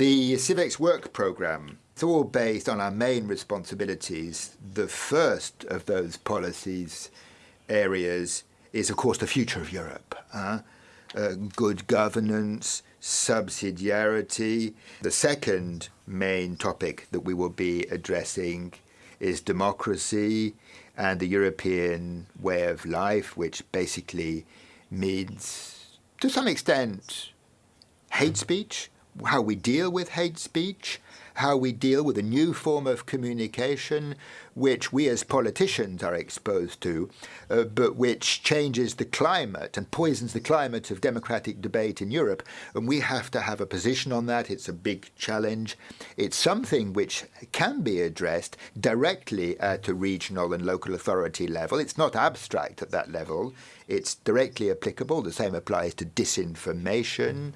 The CIVEX work programme it's all based on our main responsibilities. The first of those policies areas is, of course, the future of Europe. Uh, uh, good governance, subsidiarity. The second main topic that we will be addressing is democracy and the European way of life, which basically means, to some extent, hate speech, how we deal with hate speech, how we deal with a new form of communication which we as politicians are exposed to, uh, but which changes the climate and poisons the climate of democratic debate in Europe. And we have to have a position on that. It's a big challenge. It's something which can be addressed directly at a regional and local authority level. It's not abstract at that level. It's directly applicable. The same applies to disinformation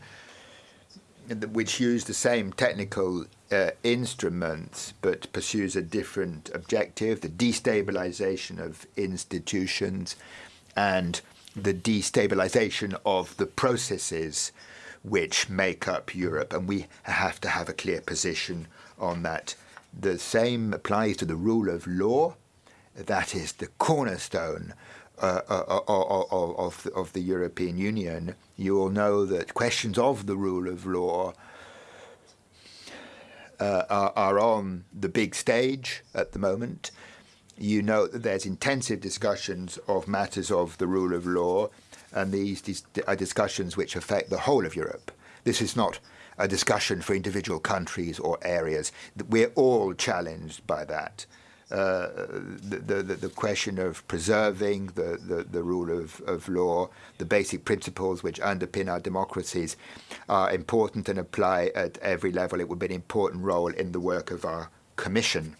which use the same technical uh, instruments but pursues a different objective the destabilization of institutions and the destabilization of the processes which make up Europe. And we have to have a clear position on that. The same applies to the rule of law. That is the cornerstone uh, uh, uh, uh of, of the European Union. You will know that questions of the rule of law uh, are, are, on the big stage at the moment. You know that there's intensive discussions of matters of the rule of law, and these dis are discussions which affect the whole of Europe. This is not a discussion for individual countries or areas. We're all challenged by that. Uh, the, the, the, question of preserving the, the, the rule of, of law, the basic principles which underpin our democracies are important and apply at every level. It would be an important role in the work of our commission.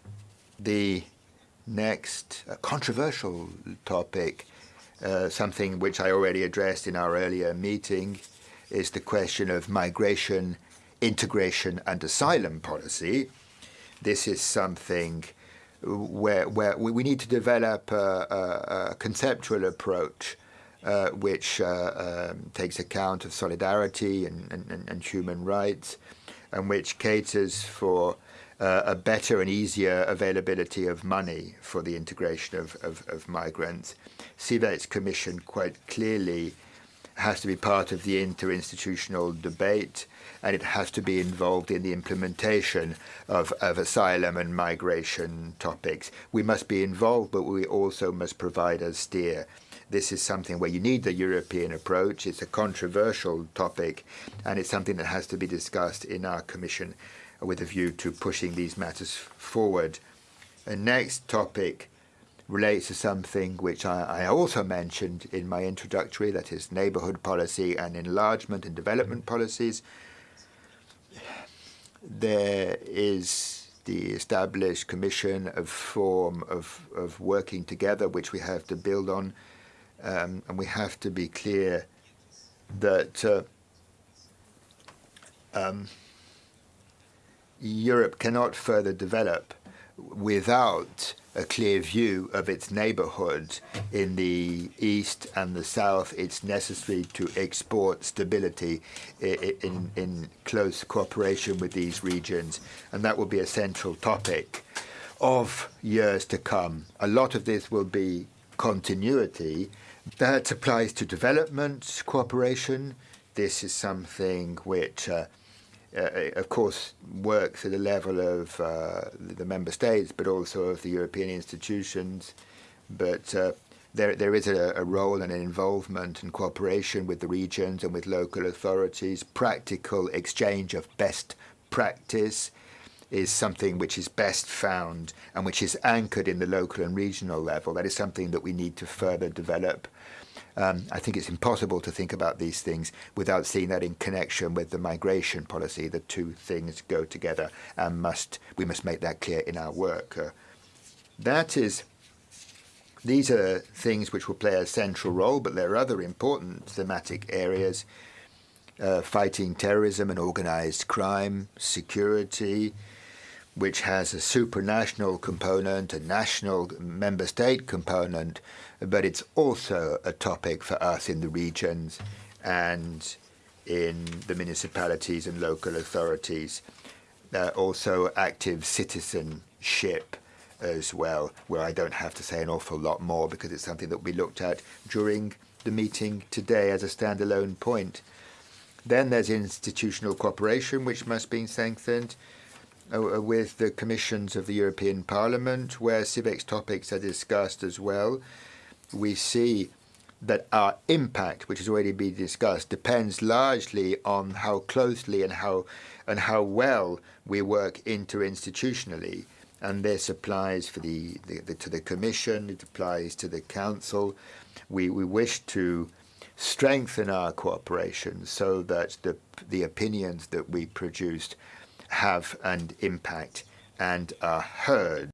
The next uh, controversial topic, uh, something which I already addressed in our earlier meeting, is the question of migration, integration and asylum policy. This is something where, where we need to develop a, a, conceptual approach uh, which uh, um, takes account of solidarity and, and, and, human rights, and which caters for uh, a better and easier availability of money for the integration of, of, of migrants. CIVEX Commission quite clearly has to be part of the interinstitutional debate and it has to be involved in the implementation of, of asylum and migration topics. We must be involved, but we also must provide a steer. This is something where you need the European approach. It's a controversial topic, and it's something that has to be discussed in our Commission with a view to pushing these matters forward. Next topic relates to something which I, I, also mentioned in my introductory, that is neighbourhood policy and enlargement and development policies. There is the established commission of form of, of working together, which we have to build on, um, and we have to be clear that uh, um, Europe cannot further develop without a clear view of its neighborhood in the east and the south, it's necessary to export stability in, in close cooperation with these regions. And that will be a central topic of years to come. A lot of this will be continuity. That applies to development cooperation. This is something which uh, of course, works at the level of uh, the member states, but also of the European institutions. But uh, there, there is a, a, role and an involvement and cooperation with the regions and with local authorities. Practical exchange of best practice is something which is best found and which is anchored in the local and regional level. That is something that we need to further develop. Um, I think it's impossible to think about these things without seeing that in connection with the migration policy. The two things go together and must we must make that clear in our work. Uh, that is, these are things which will play a central role, but there are other important thematic areas. Uh, fighting terrorism and organized crime, security, which has a supranational component, a national member state component, but it's also a topic for us in the regions. And in the municipalities and local authorities. Uh, also, active citizenship as well, where I don't have to say an awful lot more because it's something that we looked at during the meeting today as a standalone point. Then there's institutional cooperation, which must be strengthened Uh, uh, with the commissions of the European Parliament, where CIVEX topics are discussed as well. We see that our impact, which has already been discussed, depends largely on how closely and how and how well we work interinstitutionally. And this applies for the, the, the to the Commission, it applies to the Council. We we wish to strengthen our cooperation so that the the opinions that we produced have an impact and are heard.